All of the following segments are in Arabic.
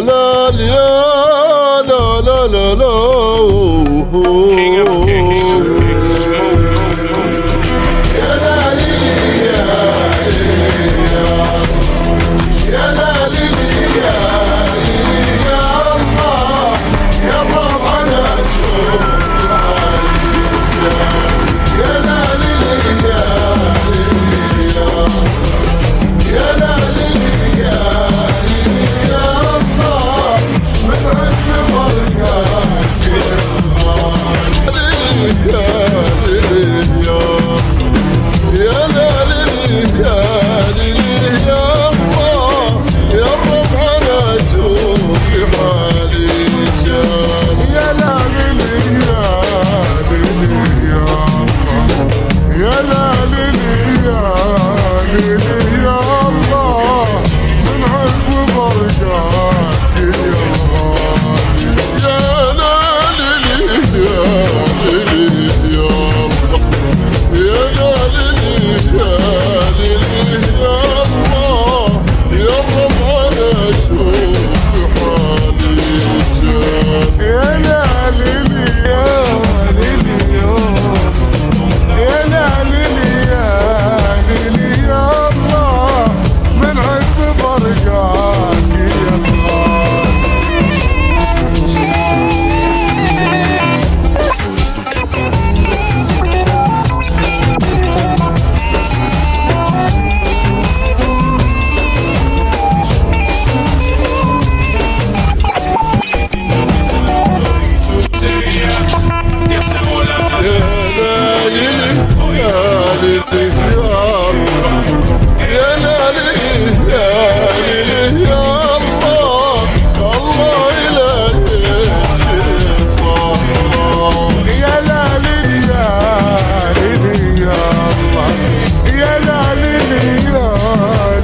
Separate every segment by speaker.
Speaker 1: لا لا لا لا لا لا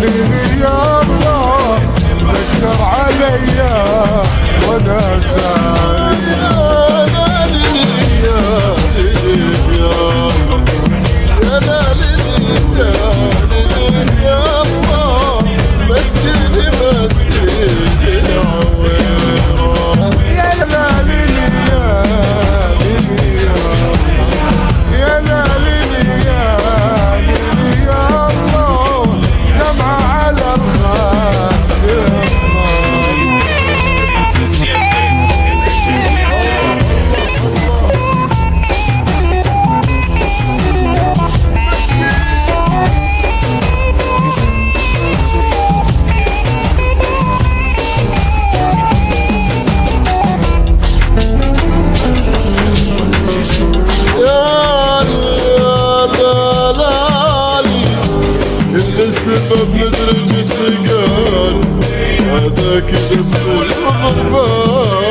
Speaker 1: ياخذني يا الله ذكر عليا وأنا ساعي السبب مدري اللي هذا كده اللي ضربان